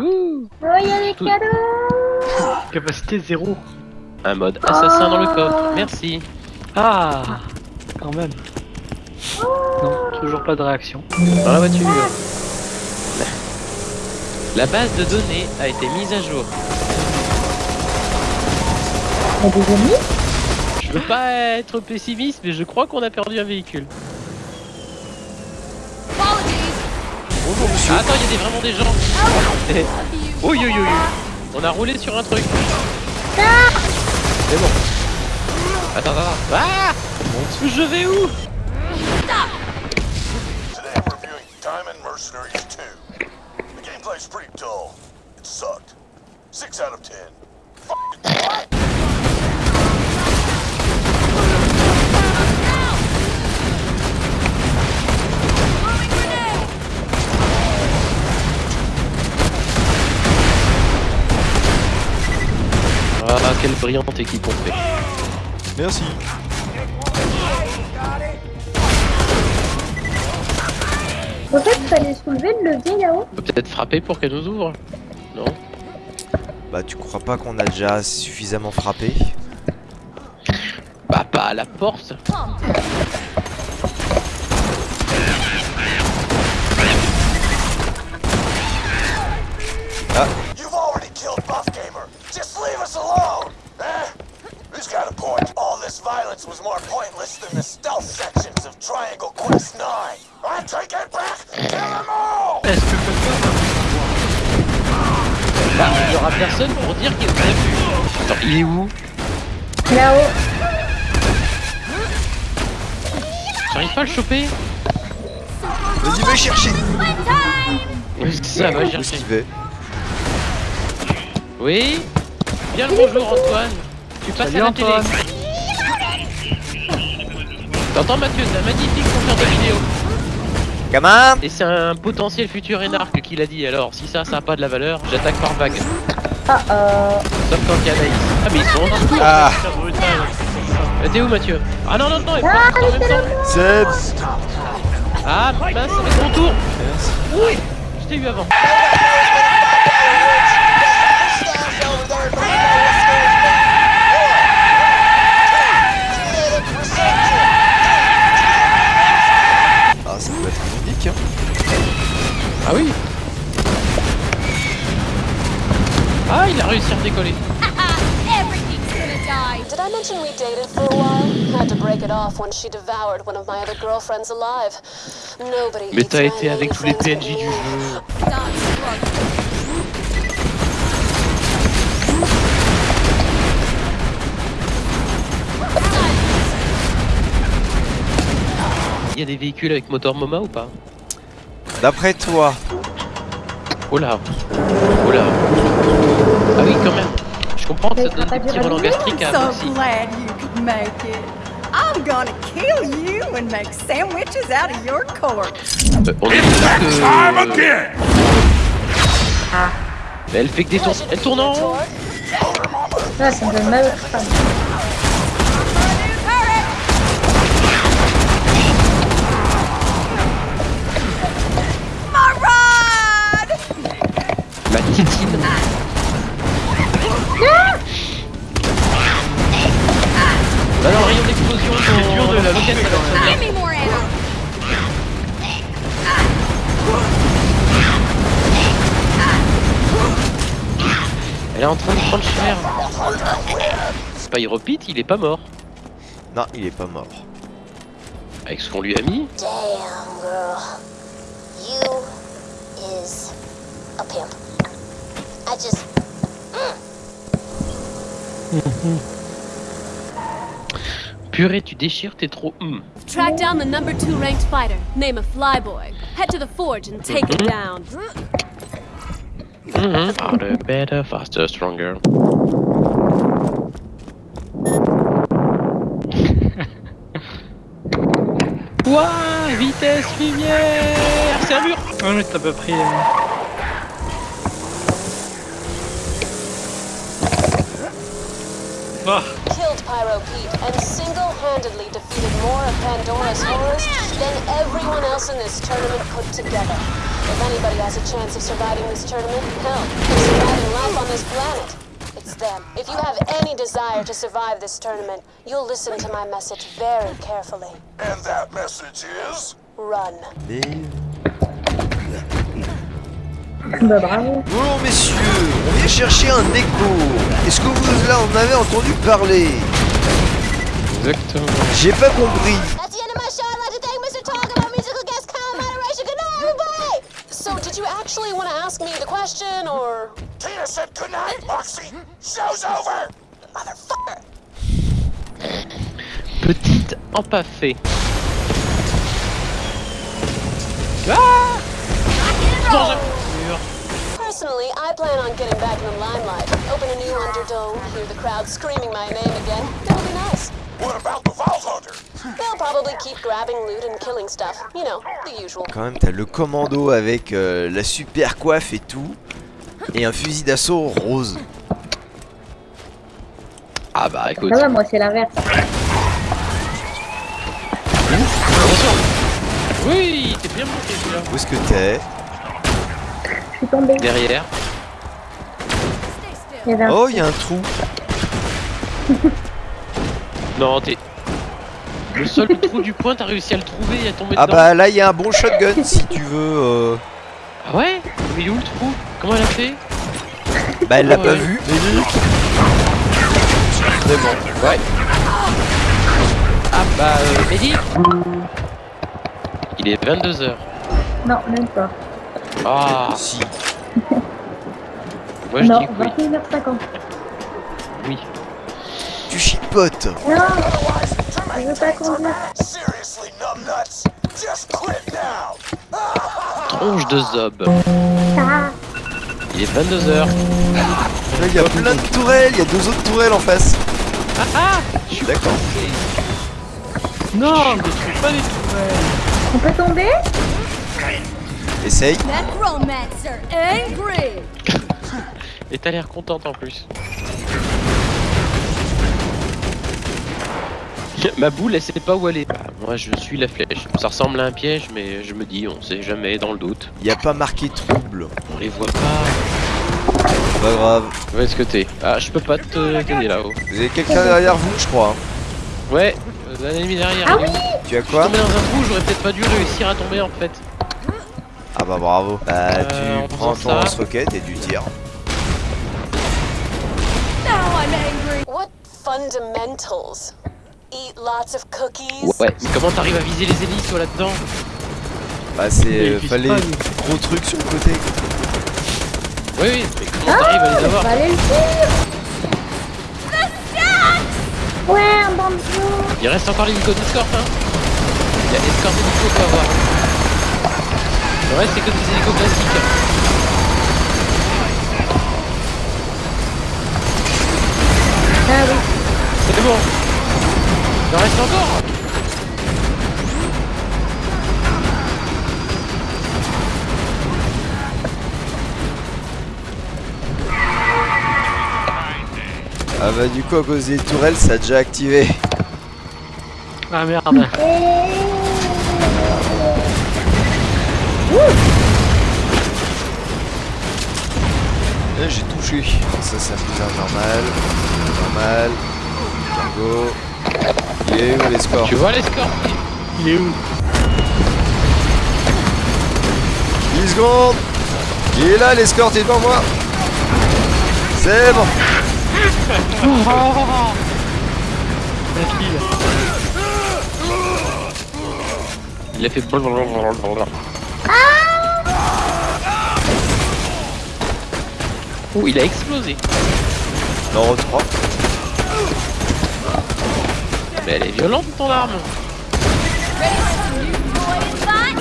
Ouh Oh, il y a les Tout- cadeaux Capacité 0. Un mode assassin dans le coffre, merci. Ah Quand même. Non, toujours pas de réaction. Dans la voiture. La base de données a été mise à jour. Des Je veux pas être pessimiste, mais je crois qu'on a perdu un véhicule. Ah, attends, il y a vraiment des gens. oui, oui. On a roulé sur un truc. C'est bon. Attends, attends, attends. Ah Je vais où Today I'm reviewing Diamond Mercenaries 2. The gameplay's pretty dull. It sucked. 6 out of 10. Brillante équipe on fait. Merci. En fait, fallait soulever le levier là-haut. Peut peut-être frapper pour qu'elle nous ouvre. Non? Bah tu crois pas qu'on a déjà suffisamment frappé? Bah, pas à la porte. Violence was more pointless than the stealth sections of Triangle Quest 9. I take it back. Kill them all. Est-ce que Bah, il y aura personne pour dire qu'il nous a vu. Attends, il est où? Là-haut. J'arrive pas à le choper Vas-y va chercher Ça va Où est-ce chercher. va? Oui Bien le bonjour Antoine Tu passes Salut, à la Antoine. T'entends Mathieu, c'est un magnifique monteur de vidéo Gamin Et c'est un potentiel futur énarque qui l'a dit. Alors si ça ça a pas de la valeur, j'attaque par vague. Ah, euh... Sauf quand il y a Anaïs. Ah mais ils sont en dessous. Ah. Euh, T'es où Mathieu? Ah non non non, Ah, en même temps Zed Ah mince, être mon tour. Merci. Oui Je t'ai eu avant Mais t'as my été avec tous les PNJ du jeu. Il y a des véhicules avec moteur MOMA ou pas? D'après toi, Oh là. Oh là. Ah oui quand même. Je comprends que ça donne des petits relents gastriques à so Moxie. glad you could make it. I'm gonna kill you and make sandwiches out of your corpse. On est sûr again. Mais elle fait que des tours. Elle tourne en rond Ah, ça me donne mal au crâne. My ride! La titine dur de la quand même. Elle est en train de prendre cher Spyro Pit, il est pas mort. Non il est pas mort. Avec ce qu'on lui a mis Damn, girl. You is a pimp. I just. Purée, tu déchires, t'es trop... hum. Track down the number two ranked fighter. Name a flyboy. Head to the forge and take him down. Mhm. Harder, better, faster, stronger. Ouah, vitesse lumière mur Ouais, mais t'as pas pris. euh, Ah, Pyro Pete and single handedly defeated more of Pandora's horrors than everyone else in this tournament put together. If anybody has a chance of surviving this tournament, hell, of surviving life on this planet, it's them. If you have any desire to survive this tournament, you'll listen to my message very carefully. And that message is? Run. Mais... Bah messieurs, on vient chercher un écho. Est-ce que vous là en avez entendu parler Exactement. J'ai pas compris. That's the end of my show. I'd like to thank Mr. Talk about musical guest Kyle Moderation. Good night, everybody! So, did you actually want to ask me the question, or...? Tina said goodnight, Moxie. Show's over. Motherfucker! Petite empaffée. Ah Dans. Personally, I plan on getting back in the limelight. Open a new Underdome, hear the crowd screaming my name again. That would be nice. What about the Vault Hunter? They'll probably keep grabbing loot and killing stuff. You know, the usual. Quand même, t'as le commando avec euh, la super coiffe et tout. Et un fusil d'assaut rose. Ah bah écoute. Ça va, moi c'est l'inverse. Attention Oui, t'es bien monté celui-là. Où est-ce que t'es? Je suis tombée. Derrière. Oh, il y a un trou. Non, t'es... Le seul trou du coin, t'as réussi à le trouver et à tomber Ah dedans. bah là, il y a un bon shotgun si tu veux. euh. Ah ouais Mais il est où le trou? Comment elle a fait? Bah, elle l'a Ah pas ouais. vu. Vraiment. Ouais. Ah bah, euh, Mehdi Il est 22h. Non, même pas. Ah, Si. moi je non, dis que oui. 21h50. oui. Tu chipotes. Non, je veux pas. Tronche de zob. Ah, Il est 22h. Là, il y a plein de tourelles. Il y a deux autres tourelles en face. Ah ah Je suis D'accord. Non, mais pas les tourelles. on peut tomber? Essaye. Et t'as l'air contente en plus. Ma boule, elle sait pas où aller. Bah, moi, je suis la flèche. Ça ressemble à un piège, mais je me dis, on sait jamais, dans le doute. Il y a pas marqué trouble. On les voit pas. Pas grave. Où est-ce que t'es? Ah, je peux pas te t'aider là-haut. Vous avez quelqu'un derrière vous, je crois. hein. Ouais, euh, un ennemi derrière. Ah est où Tu as Je suis quoi? tombé dans un trou, j'aurais peut-être pas dû réussir à tomber en fait. Ah bah bravo. Bah Euh, tu prends ton lance-roquette et tu tires. Now I'm angry! What fundamentals? Eat lots of cookies? Ouais, mais comment t'arrives à viser les hélices là-dedans Bah c'est... Euh, fallait gros trucs sur le côté. Oui, oui, mais comment t'arrives à les On avoir va aller le faire Ouais, un banjo Il reste encore l'hélico d'escorte hein Il y a escorte hélico faut avoir. Le reste c'est que des hélicos classiques. Ah oui. C'est bon Il en reste encore Ah bah du coup à cause des tourelles ça a déjà activé. Ah merde. Là j'ai touché. Ça c'est plus un normal. Normal. Tango. Il est où l'escorte Tu vois l'escorte Il est où 10 secondes Il est là l'escorte, il est devant moi C'est bon La fille. Il a fait. Oh, il a explosé. Non, 3. Mais elle est violente ton arme.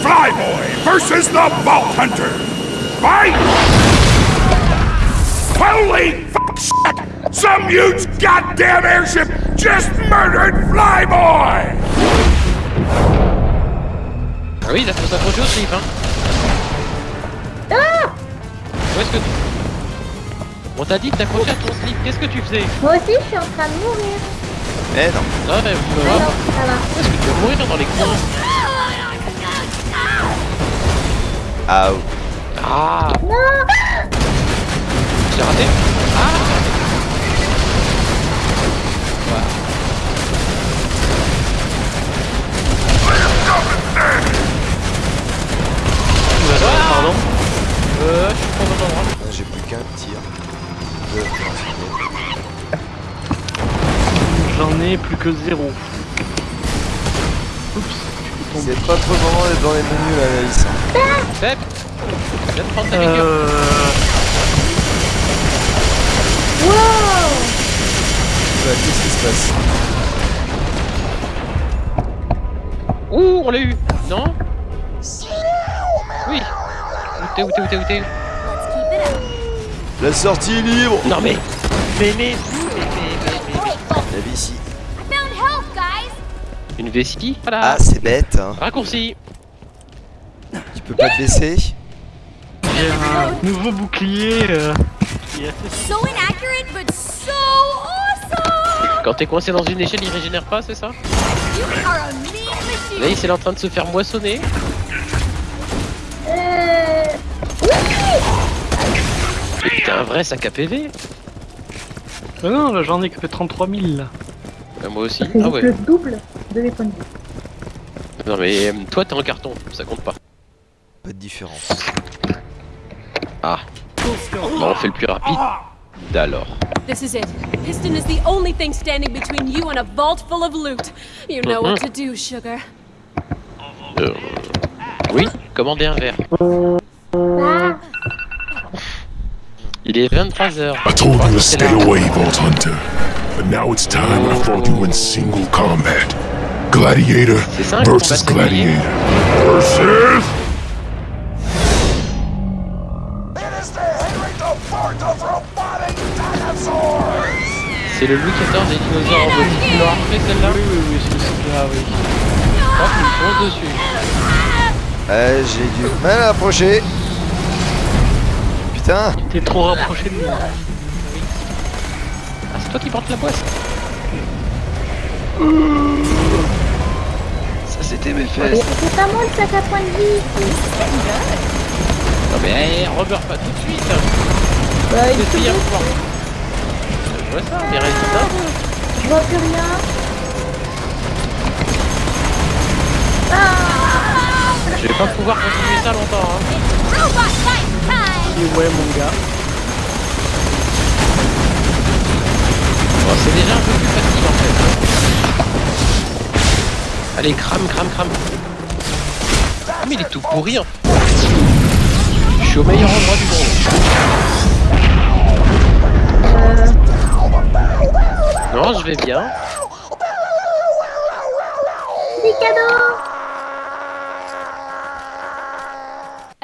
Flyboy versus the Vault Hunter. Fight! Holy f shit! Some huge goddamn airship just murdered Flyboy! Ah oui, il a fait s'accrocher au slip, hein. Où est-ce que tu... On t'a dit de t'accrocher à ton slip, qu'est-ce que tu faisais? Moi aussi, je suis en train de mourir. Eh non. Non, mais... Ah non. Est-ce que tu vas mourir dans les coins Ah, Ah. J'ai raté. Ah. Voilà. Que zéro. Oups. C'est pas trop d'être dans les menus là, Viens prendre ta figure. Euh... Bah, Qu'est-ce qui se passe Ouh, on l'a eu Non Oui Où t'es, où t'es, où t'es, où t'es La sortie est libre Non mais Mais mais La vie ici. Une vessie Voilà Ah, c'est bête, hein. Raccourci Tu peux pas te baisser J'ai un nouveau bouclier euh, qui est assez So inaccurate, but so awesome! Quand t'es coincé dans une échelle, il régénère pas, c'est ça! Là, il est en train de se faire moissonner. Euh... Un vrai sac à PV Ah non, là j'en ai que 33 000 là. Euh, Moi aussi. Ah ouais. le double de mes points de vie. Non mais euh, toi, t'es en carton, ça compte pas. Pas de différence. Ah. Bon, on fait le plus rapide. d'alors. This is it. Piston is the only thing standing between you and a vault full of loot. You know what to do, sugar. Euh, Oui, commandez un verre. Ah, Il est 23h. I told you to stay away, Vault Hunter. But now it's time I fought you in single combat. Gladiator versus. Gladiator. Versus... It is the Henry IV of robotic dinosaurs! C'est le Louis XIV des dinosaures en mode Tu l'as refait celle-là? Oui, oui, oui, c'est celle-là, oui. Hop, il fonce dessus. Euh, j'ai du mal à approcher. Putain, T'es trop rapproché de moi. Ah, c'est toi qui portes la boisse Ça, c'était mes fesses. c'est pas moi le sac à point de vie. Non mais, hey, remeurs pas tout de suite Bah, il soir. Je vois ça, mais reste là. je vois plus rien. Je vais pas pouvoir continuer ça longtemps. Hein. Fight time! Et ouais, mon gars. Bon, c'est déjà un peu plus facile en fait. Allez, crame, crame, crame. Ah, mais il est tout pourri. Hein. Je suis au meilleur endroit du monde. Non, je vais bien.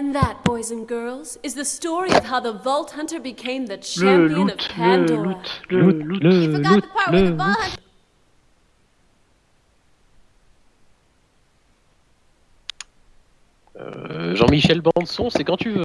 And that, boys and girls, is the story of how the Vault Hunter became the Le champion of loot, le Pandora. loot, le loot, le Forgot loot, the part where le the Vault. Hunter Euh, Jean-Michel Banson, c'est quand tu veux.